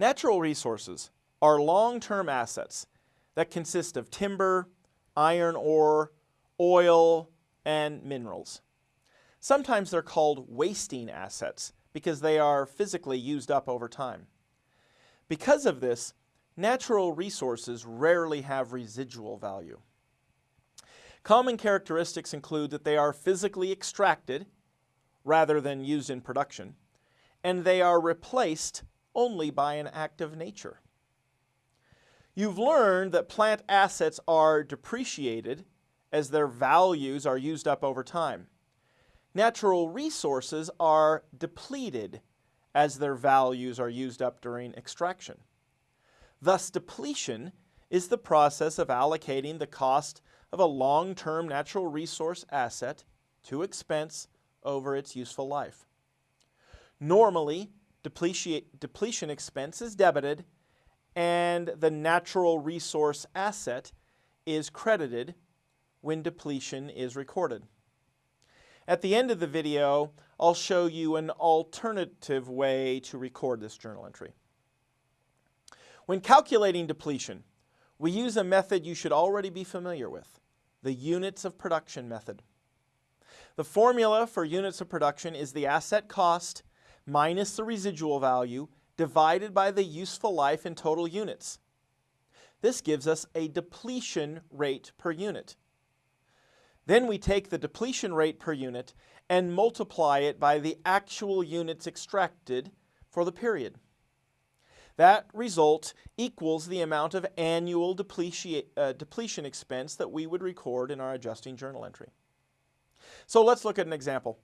Natural resources are long-term assets that consist of timber, iron ore, oil, and minerals. Sometimes they're called wasting assets because they are physically used up over time. Because of this, natural resources rarely have residual value. Common characteristics include that they are physically extracted rather than used in production, and they are replaced only by an act of nature. You've learned that plant assets are depreciated as their values are used up over time. Natural resources are depleted as their values are used up during extraction. Thus, depletion is the process of allocating the cost of a long-term natural resource asset to expense over its useful life. Normally, depletion expense is debited and the natural resource asset is credited when depletion is recorded. At the end of the video, I'll show you an alternative way to record this journal entry. When calculating depletion, we use a method you should already be familiar with, the units of production method. The formula for units of production is the asset cost minus the residual value divided by the useful life in total units. This gives us a depletion rate per unit. Then we take the depletion rate per unit and multiply it by the actual units extracted for the period. That result equals the amount of annual depletion, uh, depletion expense that we would record in our adjusting journal entry. So let's look at an example.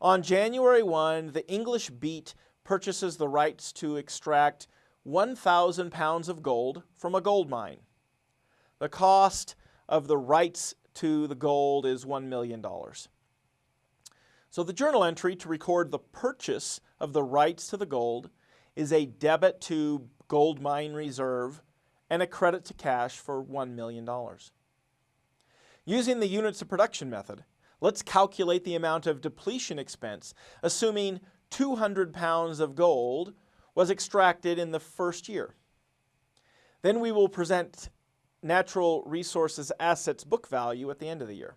On January 1, the English Beat purchases the rights to extract 1,000 pounds of gold from a gold mine. The cost of the rights to the gold is $1 million. So the journal entry to record the purchase of the rights to the gold is a debit to gold mine reserve and a credit to cash for $1 million. Using the units of production method, let's calculate the amount of depletion expense, assuming 200 pounds of gold was extracted in the first year. Then we will present natural resources assets book value at the end of the year.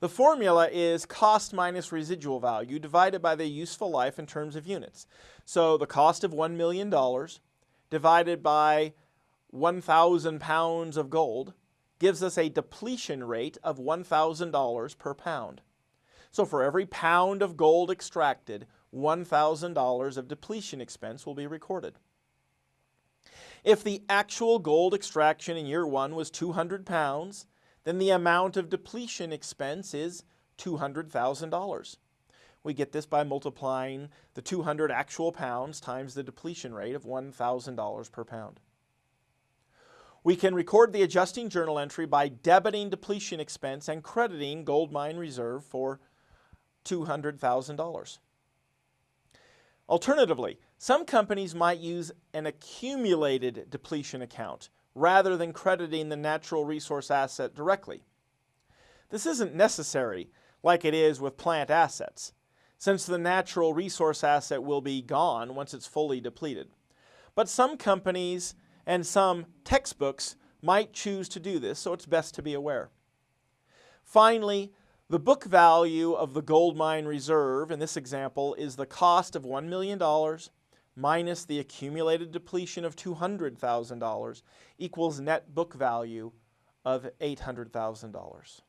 The formula is cost minus residual value divided by the useful life in terms of units. So the cost of $1 million divided by 1,000 pounds of gold gives us a depletion rate of $1,000 per pound. So for every pound of gold extracted, $1,000 of depletion expense will be recorded. If the actual gold extraction in year one was 200 pounds, then the amount of depletion expense is $200,000. We get this by multiplying the 200 actual pounds times the depletion rate of $1,000 per pound. We can record the adjusting journal entry by debiting depletion expense and crediting gold mine reserve for $200,000. Alternatively, some companies might use an accumulated depletion account rather than crediting the natural resource asset directly. This isn't necessary like it is with plant assets, since the natural resource asset will be gone once it's fully depleted. But some companies and some textbooks might choose to do this, so it's best to be aware. Finally, the book value of the gold mine reserve in this example is the cost of $1 million minus the accumulated depletion of $200,000 equals net book value of $800,000.